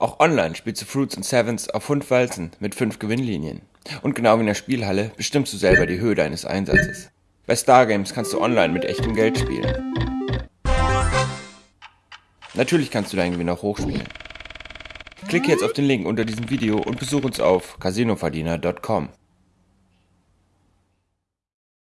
Auch online spielst du Fruits and Sevens auf 5 Walzen mit 5 Gewinnlinien. Und genau wie in der Spielhalle bestimmst du selber die Höhe deines Einsatzes. Bei Stargames kannst du online mit echtem Geld spielen. Natürlich kannst du deinen Gewinn auch hochspielen. Klicke jetzt auf den Link unter diesem Video und besuche uns auf casinoverdiener.com.